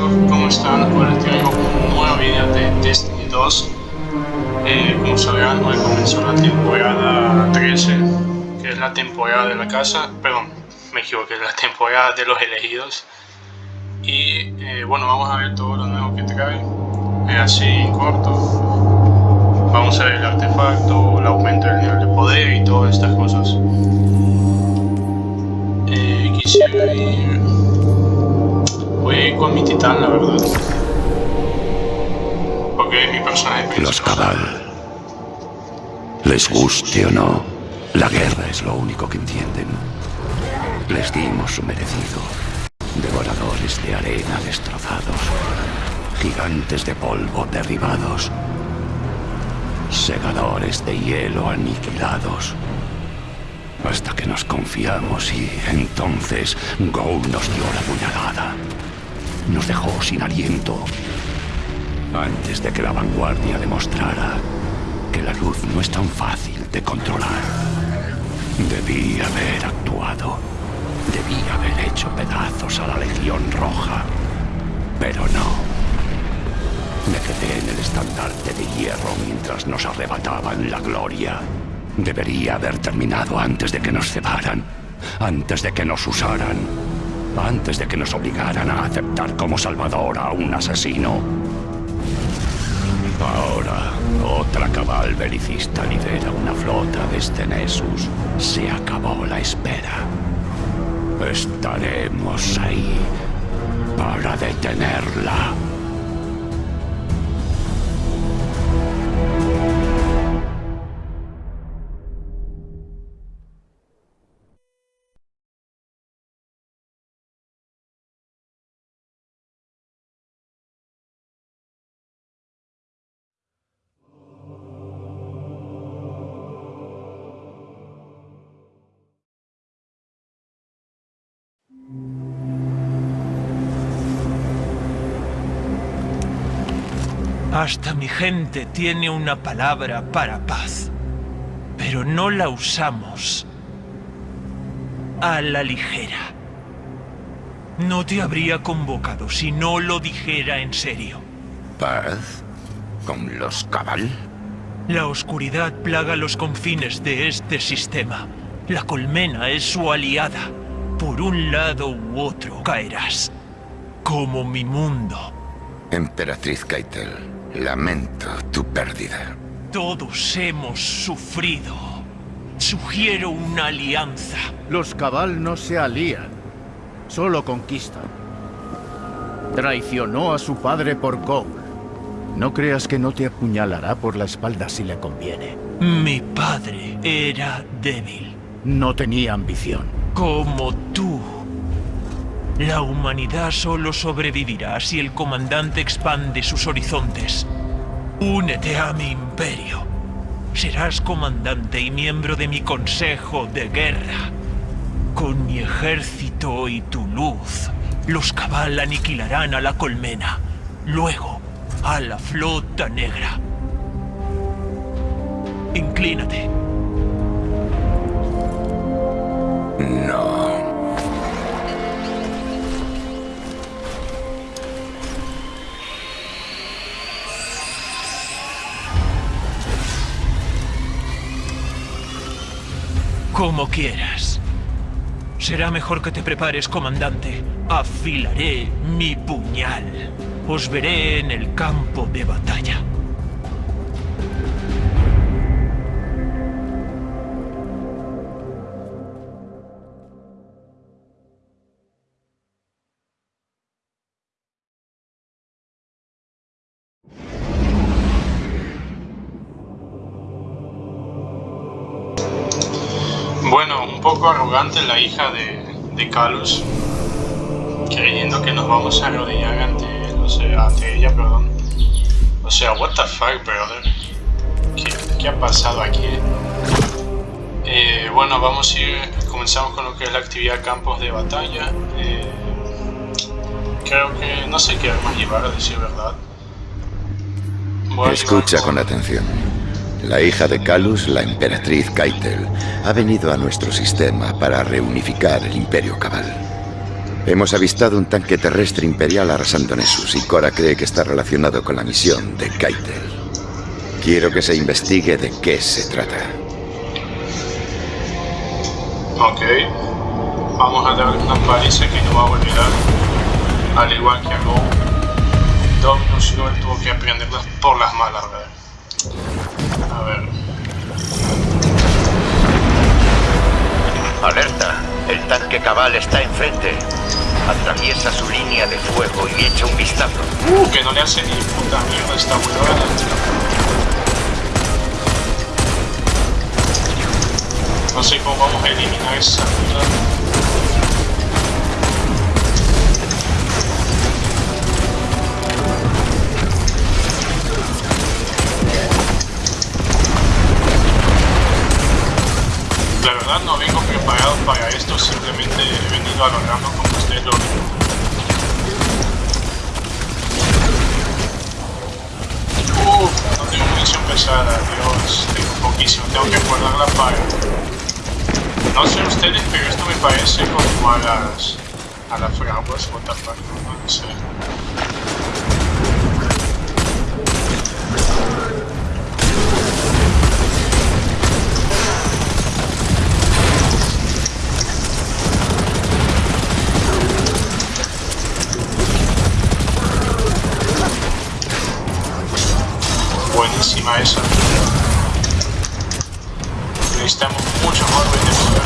¿cómo están? Les traigo un nuevo video de Destiny 2 eh, Como sabrán, hoy comenzó la temporada 13 Que es la temporada de la casa. Perdón, me equivoqué, la temporada de los elegidos. Y eh, bueno, vamos a ver todo lo nuevo que trae. Eh, Así en corto. Vamos a ver el artefacto, el aumento del nivel de poder y todas estas cosas. Quisiera ir Voy con mi titán, la verdad. Porque mi personaje principal. Los cabal. Les guste o no, la guerra es lo único que entienden. Les dimos su merecido. Devoradores de arena destrozados. Gigantes de polvo derribados. Segadores de hielo aniquilados hasta que nos confiamos y entonces Go nos dio la puñalada. Nos dejó sin aliento. Antes de que la vanguardia demostrara que la luz no es tan fácil de controlar. Debí haber actuado. Debí haber hecho pedazos a la Legión Roja. Pero no. Me quedé en el estandarte de hierro mientras nos arrebataban la gloria. Debería haber terminado antes de que nos cebaran, antes de que nos usaran, antes de que nos obligaran a aceptar como salvador a un asesino. Ahora, otra cabal belicista lidera una flota desde Nessus. Se acabó la espera. Estaremos ahí para detenerla. Hasta mi gente tiene una palabra para paz, pero no la usamos a la ligera. No te habría convocado si no lo dijera en serio. ¿Paz? ¿Con los cabal? La oscuridad plaga los confines de este sistema. La colmena es su aliada. Por un lado u otro caerás. Como mi mundo. Emperatriz Keitel. Lamento tu pérdida. Todos hemos sufrido. Sugiero una alianza. Los Cabal no se alían, solo conquistan. Traicionó a su padre por Cole. No creas que no te apuñalará por la espalda si le conviene. Mi padre era débil. No tenía ambición. Como tú. La humanidad solo sobrevivirá si el comandante expande sus horizontes. Únete a mi imperio. Serás comandante y miembro de mi consejo de guerra. Con mi ejército y tu luz, los cabal aniquilarán a la colmena. Luego, a la flota negra. Inclínate. No. Como quieras. Será mejor que te prepares, comandante. Afilaré mi puñal. Os veré en el campo de batalla. La hija de, de Calus, creyendo que nos vamos a arrodillar ante él, o sea, ante ella, perdón. O sea, what the fuck, brother. ¿Qué, qué ha pasado aquí? Eh, bueno, vamos a ir, comenzamos con lo que es la actividad campos de batalla. Eh, creo que no sé qué armas llevar, a decir verdad. Voy Escucha con atención. La hija de Calus, la emperatriz Keitel, ha venido a nuestro sistema para reunificar el Imperio Cabal. Hemos avistado un tanque terrestre imperial arrasando Nessus y Cora cree que está relacionado con la misión de Keitel. Quiero que se investigue de qué se trata. Ok. Vamos a darle una paliza que no va a olvidar. Al igual que a Go. Dominus tuvo que aprenderlas por las malas, ¿verdad? Alerta, el tanque cabal está enfrente. Atraviesa su línea de fuego y echa un vistazo. Uh, que no le hace ni puta mierda esta huevada. No sé cómo vamos a eliminar esa mierda. La verdad no vengo preparado para esto, simplemente he venido a lo random como ustedes lo ven. Uf, no tengo munición pesada, Dios, tengo poquísimo, tengo que guardarla para... No sé ustedes, pero esto me parece como a las... a las fraguas, what the fuck, no sé. Buenísima esa. Necesitamos mucho más vendedores.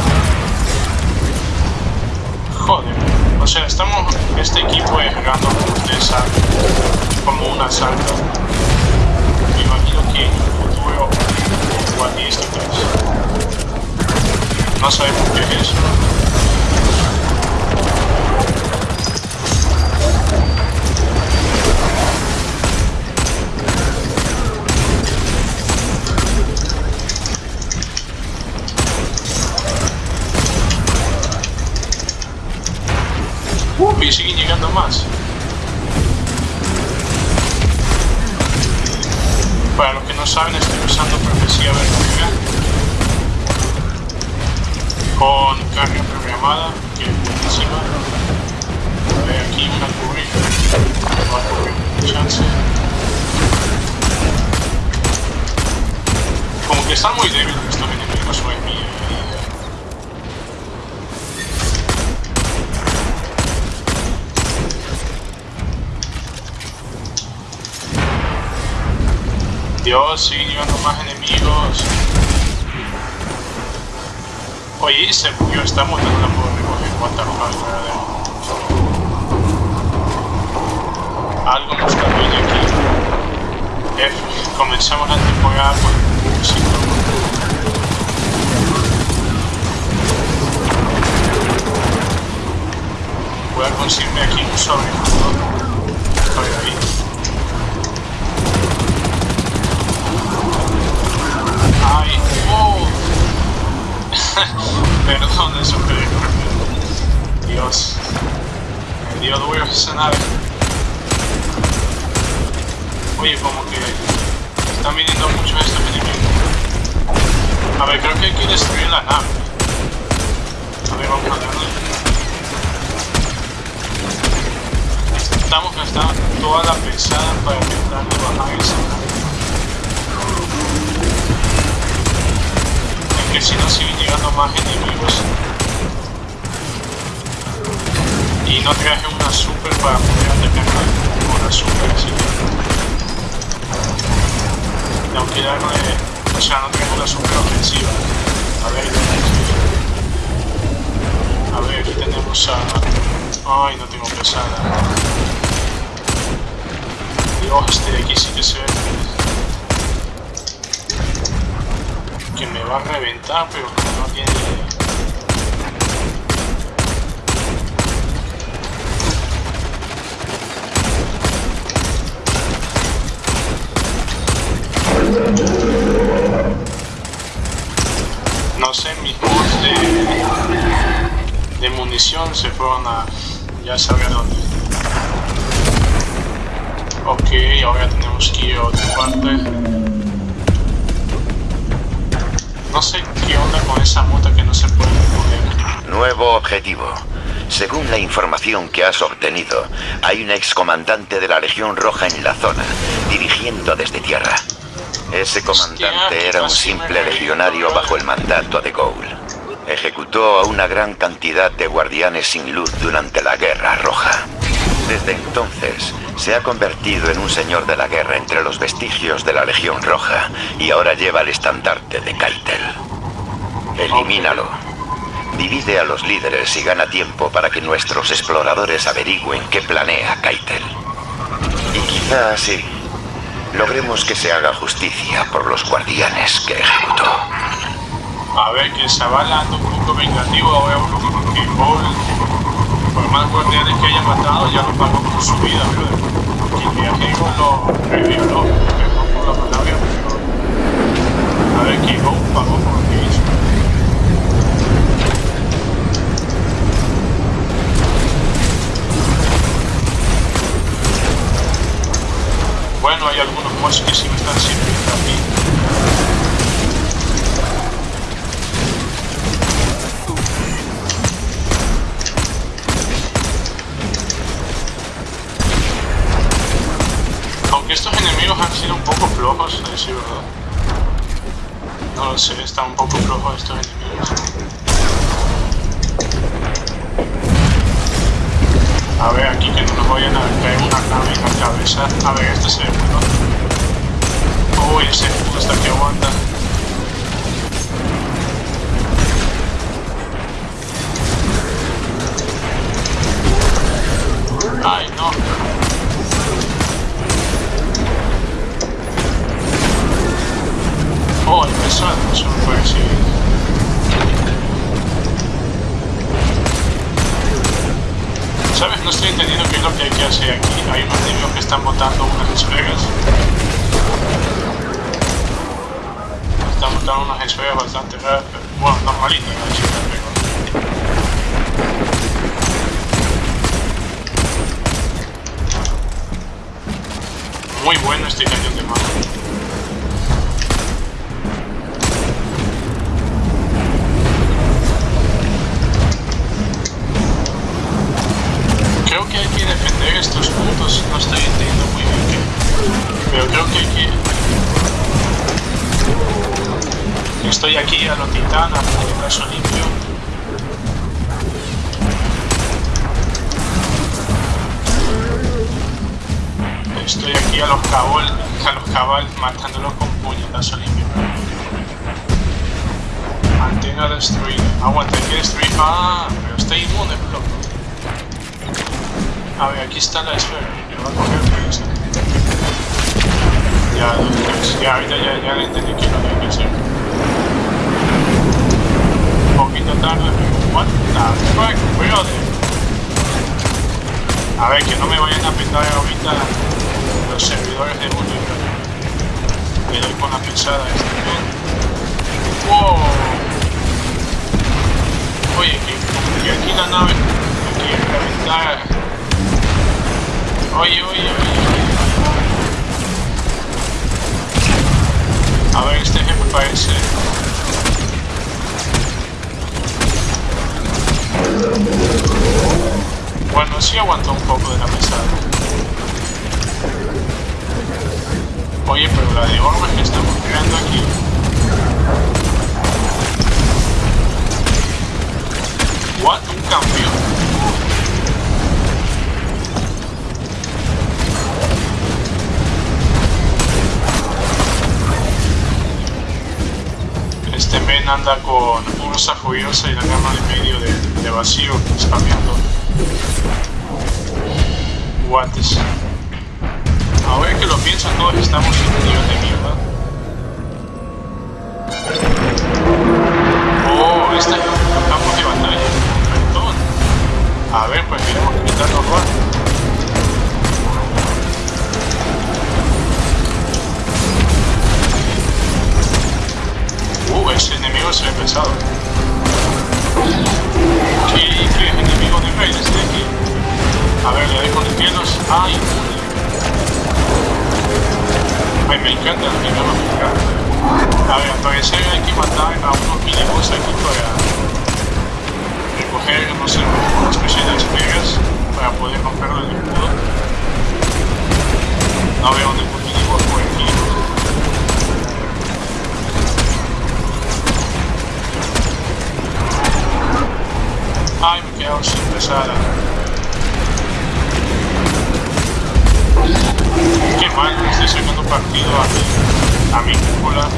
Joder. O sea, estamos. Este equipo es random, como un asalto. Me imagino que en el futuro igual y esto es. No sabemos qué es eso. Uh, y siguen llegando más. Para los que no saben, estoy usando profecía verdadera con carga programada, que es buenísima. Ver, aquí una cubrir. Va a cubrir chance. Como que están muy débiles estos enemigos sobre mí. eh. Dios, siguen llegando más enemigos. Oye, se murió, está montando la puedo recoger. Fuck, brother. Algo nos está aquí. F, comenzamos la temporada por músico. Voy a conseguirme aquí un sobrejugador. Estoy ahí. Perdón, eso que Dios. Me dio duro esa nave. Oye, como que están viniendo muchos estos enemigos. A ver, creo que hay que destruir la nave. A ver, vamos a darle. Estamos gastando toda la pesada para intentar bajar esa nave. Que si no siguen llegando más enemigos. Y no traje una super para poder atacar con la super así que darle o sea no tengo la super ofensiva. A ver a ver aquí tenemos a ay no tengo pesada. Dios este de aquí sí que se ve que me va a reventar, pero no tiene idea. No sé, mis mods de, de munición se fueron a... ya saben dónde. Ok, ahora tenemos que ir a otra parte. No sé qué onda con esa moto que no se puede poner. Nuevo objetivo. Según la información que has obtenido, hay un excomandante de la Legión Roja en la zona, dirigiendo desde tierra. Ese comandante era un simple legionario bajo el mandato de Gould. Ejecutó a una gran cantidad de guardianes sin luz durante la Guerra Roja. Desde entonces, se ha convertido en un señor de la guerra entre los vestigios de la Legión Roja y ahora lleva el estandarte de Keitel. Elimínalo. Divide a los líderes y gana tiempo para que nuestros exploradores averigüen qué planea Keitel. Y quizá así logremos que se haga justicia por los guardianes que ejecutó. A ver, que ando un poco vengativo ahora que pobre. Por más guardianes que haya matado, ya lo pagó con su vida, pero el viaje lo revioló, perdón por la palabra, pero a ver, Go pagó por lo que hizo. Bueno, hay algunos mods que sí me están sirviendo a mí. Han sido un poco flojos, a decir verdad. No lo sé, están un poco flojos estos enemigos. A ver, aquí que no nos vayan a caer una nave en la cabeza. A ver, este se ve bueno. Uy, ese está que aguanta. Ay, no. Oh, el pesado, eso no puede ser. ¿Sabes? No estoy entendiendo qué es lo que hay que hacer aquí. Hay unos niños que están botando unas esferas. Están botando unas esferas bastante raras, pero bueno, normalitas, ¿no? Muy bueno este cañón de mano. Estos puntos, no estoy entendiendo muy bien qué. Pero creo que hay que... Estoy aquí a lo titán, a lo limpio. Estoy aquí a los cabal, a los cabal matándolos con puñetazo limpio. Antena destruida. Aguanta, hay que destruir. Pero está inmune, loco. A ver, aquí está la esfera. Me va a coger pero esa. Ya, ya, ahorita ya, ya entendí que no tengo que hacer. Un poquito tarde, pero what the fuck, brother. A ver, que no me vayan a petar ahorita los servidores de Google. Le doy con la pesada este. ¡Wow! Oye, que, que aquí la nave, aquí reventar. Oye, oye, oye. A ver, este jefe parece... Bueno, sí aguantó un poco de la pesada. Oye, pero la de orbes que estamos creando aquí... What? Un cambio. Este men anda con Ursa Furiosa y la gama de medio de, de vacío spameando. Guantes. Ahora que lo pienso, todos estamos en un nivel de mierda. Oh, este es un campo de batalla. A ver, pues miremos quitarnos rápido. Ese enemigo se ve pesado. ¿Qué, qué enemigo de rey desde aquí? A ver, le doy con hielos. ¡Ay! Ay, me encanta el nivel mexicano. A ver, al parecer hay que matar a unos miniboss aquí para... recoger, no sé, una especie de espigas para poder romperlo el escudo. No veo ningún miniboss por aquí. Pesada. Qué mal, estoy sacando partido a mi, a mi cúpula.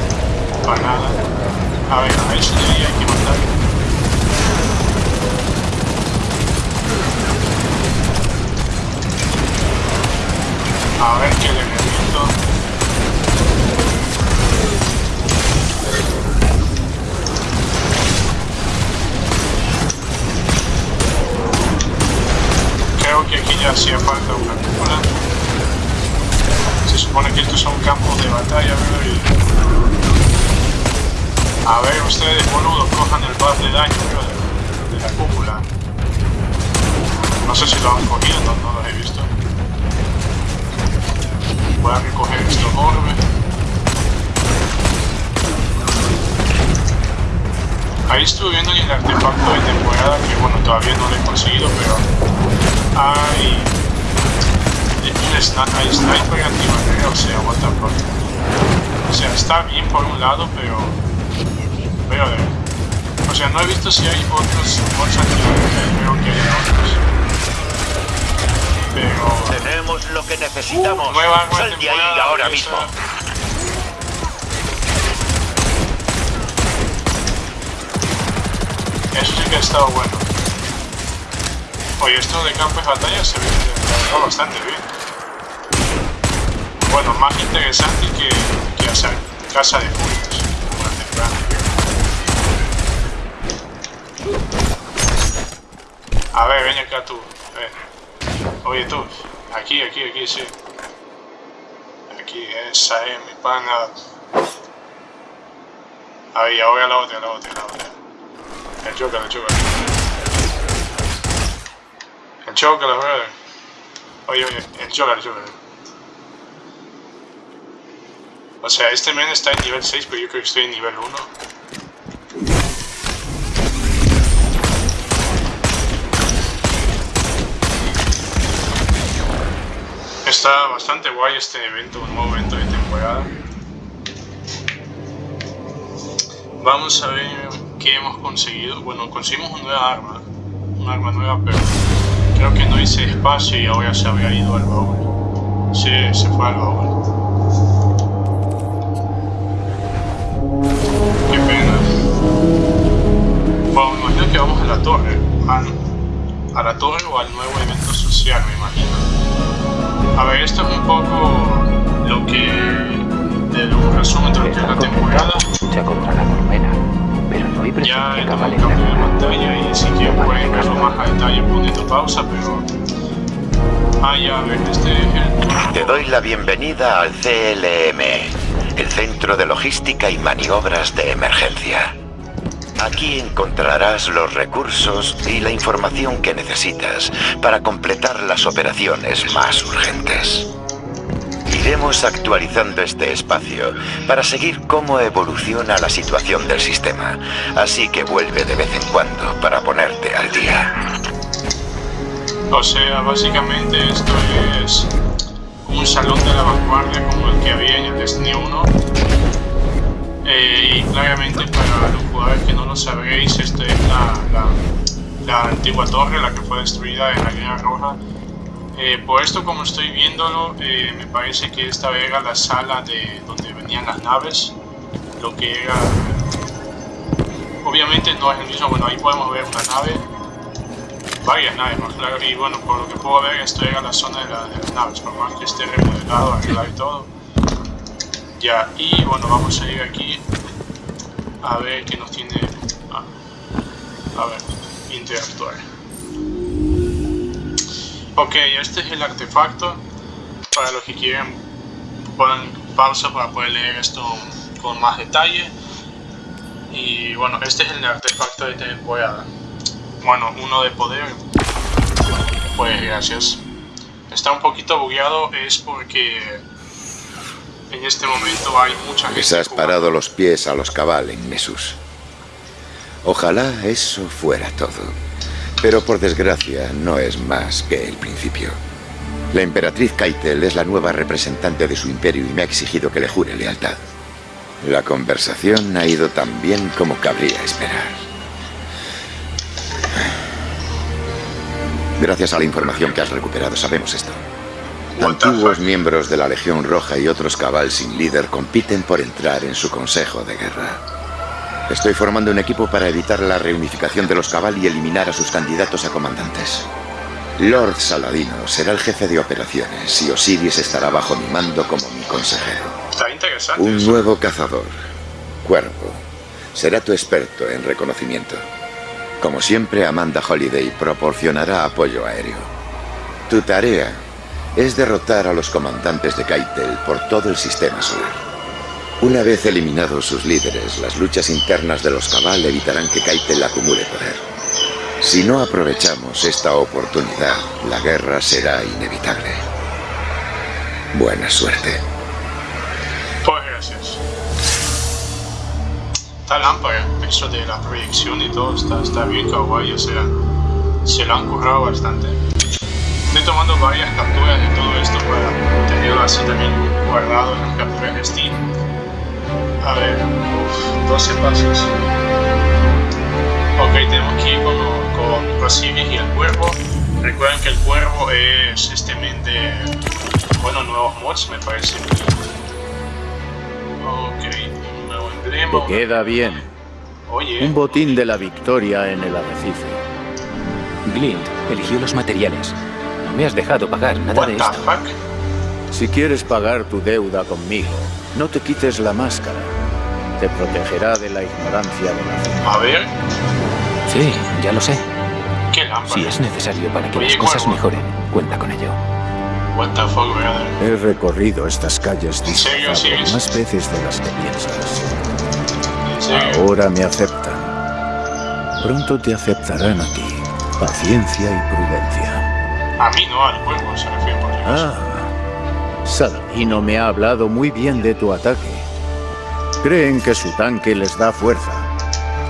Para nada. A ver, a eso ahí hay que matar. A ver qué le reviento. Creo que aquí ya hacía falta una cúpula. Se supone que estos son campos de batalla, ¿verdad? Y... A ver, ustedes, boludo, cojan el buff de daño, ¿verdad? De, de la cúpula. No sé si lo han cogido, no, no los he visto. Voy a recoger estos orbes. Ahí estuve viendo el artefacto de temporada que bueno todavía no lo he conseguido pero hay un sniper, antimateria, o sea, what the fuck. O sea, está bien por un lado pero pero de o sea, no he visto si hay otros bots antimateria, creo que hay otros. Pero Tenemos lo que necesitamos. Nueva, nueva Sal de ahí ahora esa- Eso sí que ha estado bueno. Oye, esto de campo de batalla se ve bastante bien. Bueno, más interesante que, que hacer casa de temprana. A ver, ven acá tú. Oye tú, aquí, aquí, aquí, sí. Aquí, esa es mi pana. Ahí, ahora la otra, la otra, la otra. Joker. El Joker, brother. Oye, oye, el Joker. O sea, este men está en nivel 6, pero yo creo que estoy en nivel 1. Está bastante guay este evento, un nuevo evento de temporada. Vamos a ver qué hemos conseguido. Bueno, conseguimos una nueva arma. Un arma nueva, pero creo que no hice espacio y ahora se había ido al baúl. Sí, se fue al baúl. Qué pena. Bueno, me imagino que vamos a la torre. A la torre o al nuevo evento social, me imagino. A ver, esto es un poco lo que... de un resumen de lo que es la temporada. lucha contra la colmena, no hay Ya cambio de pantalla y si quieren pueden verlo más a detalle poniendo pausa, pero... Ah, ya, a ver, este. Te doy la bienvenida al CLM, el Centro de Logística y Maniobras de Emergencia. Aquí encontrarás los recursos y la información que necesitas para completar las operaciones más urgentes. Iremos actualizando este espacio para seguir cómo evoluciona la situación del sistema, así que vuelve de vez en cuando para ponerte al día. O sea, básicamente esto es un salón de la vanguardia como el que había en el Destiny 1. Eh, y claramente para los jugadores que no lo sabréis, esta es la, la- la antigua torre, la que fue destruida en la Guerra Roja. Eh, por esto, como estoy viéndolo, eh, me parece que esta era la sala de donde venían las naves, lo que era... Obviamente no es el mismo, bueno, ahí podemos ver una nave, varias naves más claro, y bueno, por lo que puedo ver, esto era la zona de, la- de las naves, por más que esté remodelado, arreglado y todo. Ya, y bueno, vamos a ir aquí a ver qué nos tiene... ah, a ver, interactuar. Ok, este es el artefacto. Para los que quieren, ponen pausa para poder leer esto con más detalle. Y bueno, este es el artefacto de temporada. Bueno, uno de poder. Pues gracias. Está un poquito bugueado, es porque en este momento hay mucha gente. Les has jugando. parado los pies a los cabal en Nessus. Ojalá eso fuera todo. Pero por desgracia no es más que el principio. La emperatriz Kaitel es la nueva representante de su imperio y me ha exigido que le jure lealtad. La conversación ha ido tan bien como cabría esperar. Gracias a la información que has recuperado sabemos esto. Antiguos miembros de la Legión Roja y otros cabal sin líder compiten por entrar en su consejo de guerra. Estoy formando un equipo para evitar la reunificación de los cabal y eliminar a sus candidatos a comandantes. Lord Saladino será el jefe de operaciones y Osiris estará bajo mi mando como mi consejero. Está interesante. Un eso. nuevo cazador, Cuervo, será tu experto en reconocimiento. Como siempre, Amanda Holiday proporcionará apoyo aéreo. Tu tarea es derrotar a los comandantes de Keitel por todo el sistema solar. Una vez eliminados sus líderes, las luchas internas de los Cabal evitarán que Keitel acumule poder. Si no aprovechamos esta oportunidad, la guerra será inevitable. Buena suerte. Pues gracias. Está lámpara, eso de la proyección y todo está, está bien kawaii, o sea, se lo han currado bastante. Estoy tomando varias capturas de todo esto para tenerlo así también guardado en las capturas de Steam. A ver, uf, 12 pasos. Ok, tenemos que ir con, con Osiris y el cuervo. Recuerden que el cuervo es este men de, bueno, nuevos mods me parece. Ok, un nuevo emblema. Te queda bien. Oye, Un botín de la victoria en el arrecife. Glint eligió los materiales. No me has dejado pagar nada what de the esto. fuck? Si quieres pagar tu deuda conmigo, no te quites la máscara. Te protegerá de la ignorancia de la fe. A ver, Sí, ya lo sé. qué lámpara. Si es necesario para que Oye, las cosas Cuervo. mejoren, cuenta con ello. What the fuck, brother. He recorrido estas calles ¿En serio, sí? más veces de las que piensas. En serio. Ahora me aceptan. Pronto te aceptarán a ti. Paciencia y prudencia. A mí no, al cuervo se refiere por. Ah, Saladino me ha hablado muy bien de tu ataque. Creen que su tanque les da fuerza,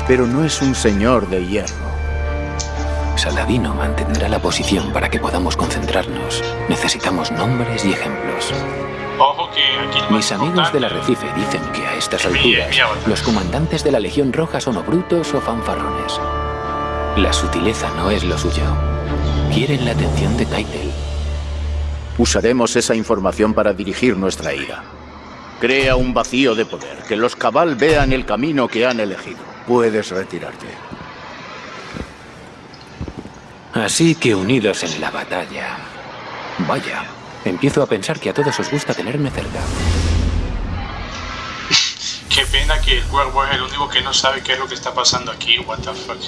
pero no es un señor de hierro. Saladino mantendrá la posición para que podamos concentrarnos. Necesitamos nombres y ejemplos. Ojo que aquí lo Mis amigos del arrecife dicen que a estas alturas los comandantes de la Legión Roja son o brutos o fanfarrones. La sutileza no es lo suyo. Quieren la atención de Keitel. Usaremos esa información para dirigir nuestra ira. Crea un vacío de poder, que los cabal vean el camino que han elegido. Puedes retirarte. Así que unidos en la batalla. Vaya, empiezo a pensar que a todos os gusta tenerme cerca. Qué pena que el cuervo es el único que no sabe qué es lo que está pasando aquí, what the fuck.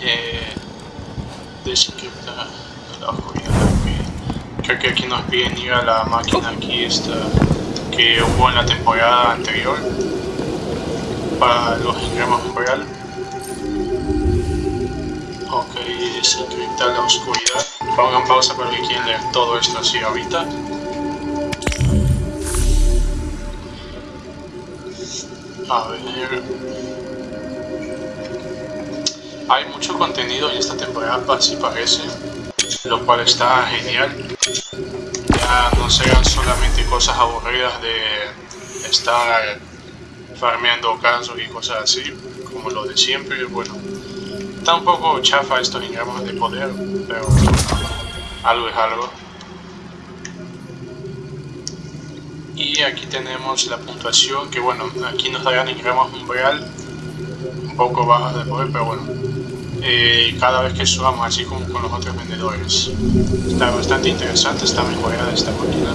Eh, la oscuridad. Creo que aquí nos piden ir a la máquina aquí esta que hubo en la temporada anterior para los engramas real. Ok, desencriptar la oscuridad. Pongan pausa para que quieren leer todo esto así ahorita. A ver. Hay mucho contenido en esta temporada, así parece, lo cual está genial. Ya no serán solamente cosas aburridas de estar farmeando casos y cosas así, como lo de siempre. Bueno, está un poco chafa estos engramas de poder, pero algo es algo. Y aquí tenemos la puntuación, que bueno, aquí nos darán engramas umbral un poco bajas de poder, pero bueno. Eh, cada vez que subamos, así como con los otros vendedores. Está bastante interesante esta mejorada de esta máquina.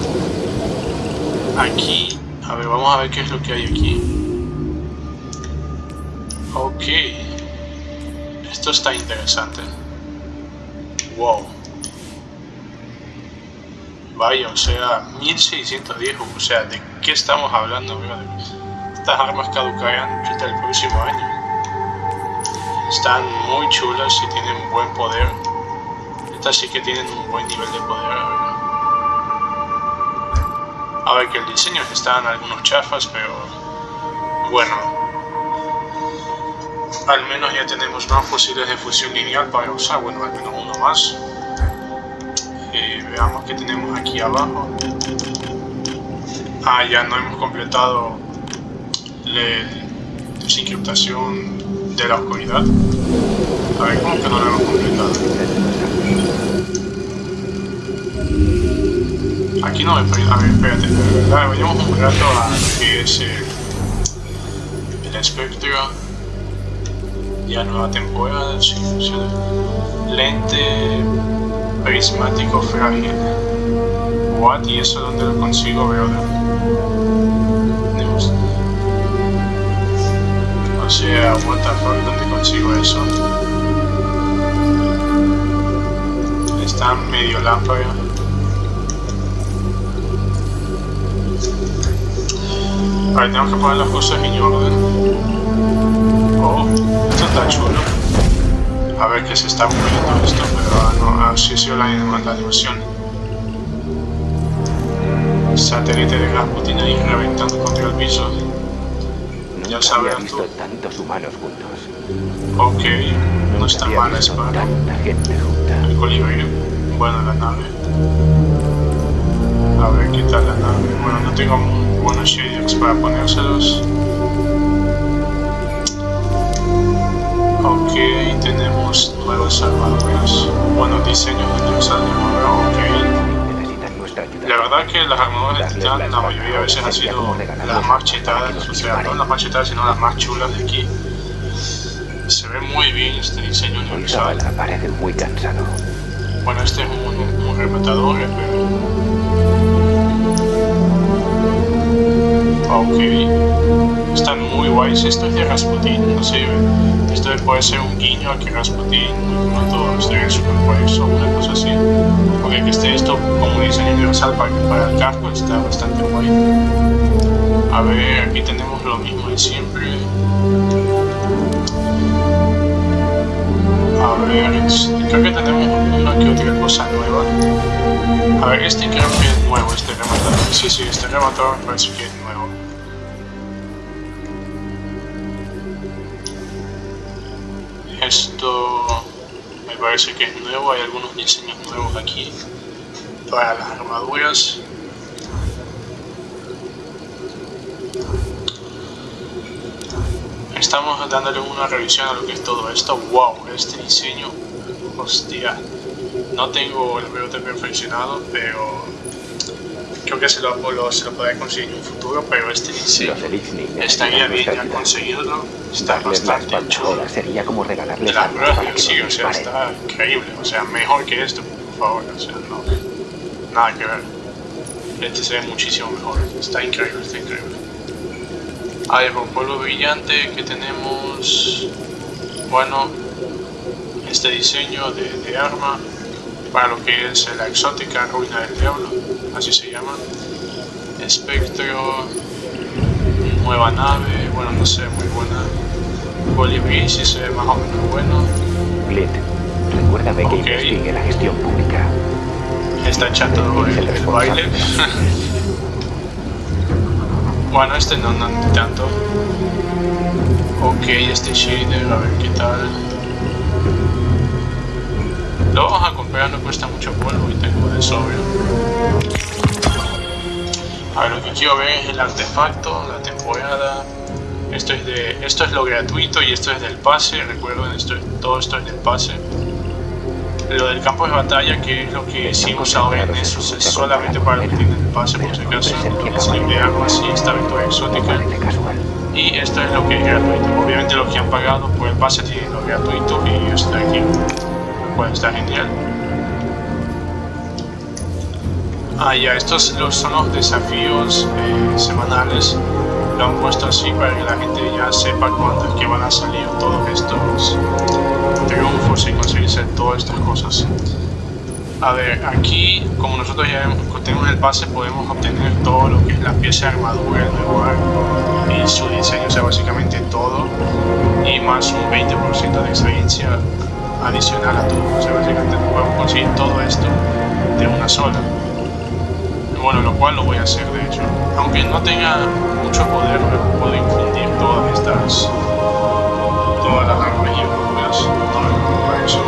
Aquí, a ver, vamos a ver qué es lo que hay aquí. Ok. Esto está interesante. Wow. Vaya, o sea, 1610, o sea, ¿de qué estamos hablando? Estas armas caducarán hasta el próximo año. Están muy chulas y tienen buen poder. Estas sí que tienen un buen nivel de poder, a ver. A ver, que el diseño están algunos chafas, pero bueno. al menos ya tenemos más fusiles de fusión lineal para usar, bueno, al menos uno más. Eh, veamos que tenemos aquí abajo. Ah, ya no hemos completado la desencriptación de la oscuridad. A ver, ¿cómo que no lo hemos completado? Aquí no me A ver, espérate, verdad, vayamos un rato a que es el, el espectro. Ya nueva temporada, sí, funciona. Lente prismático frágil. What? ¿Y eso dónde lo consigo, brother? Sea, what the fuck, ¿dónde consigo eso? Está medio lámpara. Vale, tenemos que poner las cosas en orden. Oh, esto está chulo. A ver que se está moviendo esto, pero no, así sido la, la animación. Satélite de Rasputin ahí reventando contra el piso. Ya sabrás tú. visto tantos humanos juntos. Ok, no está mal espada. Tanta gente junta. El colibrí. Bueno, la nave. A ver qué tal la nave. Bueno, no tengo buenos shaders para ponérselos. Ok, tenemos nuevas armaduras. Bueno, diseños de armaduras. Ok. La verdad que las armaduras de titán la mayoría de veces han sido las más chetadas, o sea, no las más chetadas, sino las más chulas de aquí. Se ve muy bien este diseño universal. parece muy cansado. Bueno, este es un, un rematador, pero... Ok. Están muy guays. Esto es de Rasputin, no sé. Esto puede ser un guiño a que Rasputin los de Super Guays o una cosa así. Porque que esté esto como un diseño universal para, para el casco está bastante guay. A ver, aquí tenemos lo mismo de siempre. A ver, creo que tenemos una que otra cosa nueva. A ver, este creo que es nuevo, este rematador. Sí, sí, este rematador parece que es nuevo. Esto me parece que es nuevo, hay algunos diseños nuevos aquí para las armaduras. Estamos dándole una revisión a lo que es todo esto. Wow, este diseño, hostia. No tengo el pelote perfeccionado, pero creo que se lo, lo- se lo conseguir en un futuro. Pero este estaría necesitan bien ya ayuda. conseguirlo. Está Darles bastante chulo. sería como regalarles La verdad sí, o sea, está increíble. O sea, mejor que esto, por favor. O sea, no. Nada que ver. Este se ve muchísimo mejor. Está increíble, está increíble. A ver, con polvo brillante que tenemos. Bueno, este diseño de, de arma para lo que es la exótica ruina del diablo, así se llama. Espectro, nueva nave, bueno, no sé, muy buena. Colibrí sí se ve más o menos bueno. Glint, recuérdame que Ok. investigue la gestión pública. Está echando el, el baile. bueno, este no, no ni tanto. Ok, este shader, a ver qué tal. Lo vamos a comprar, no cuesta mucho polvo y tengo de sobrio. A ver, lo que quiero ver es el artefacto, la temporada. Esto es de, esto es lo gratuito y esto es del pase. Recuerden, esto es- todo esto es del pase. Lo del campo de batalla, que es lo que hicimos ahora en eso, es solamente para los que tienen el pase, por si acaso. El diseño de armas y esta victoria exótica. Y esto es lo que es gratuito. Obviamente los que han pagado por el pase tienen lo gratuito y está aquí. Está genial. Ah, ya, estos los- son los desafíos eh, semanales. Lo han puesto así para que la gente ya sepa cuándo es que van a salir todos estos triunfos y conseguirse todas estas cosas. A ver, aquí, como nosotros ya tenemos el pase, podemos obtener todo lo que es la pieza de armadura, el nuevo arco y su diseño, o sea, básicamente todo, y más un 20% de experiencia adicional a todo. O sea, básicamente podemos conseguir todo esto de una sola. Bueno, lo cual lo voy a hacer de hecho. Aunque no tenga mucho poder, puedo infundir todas estas, todas las armas y preocupa eso.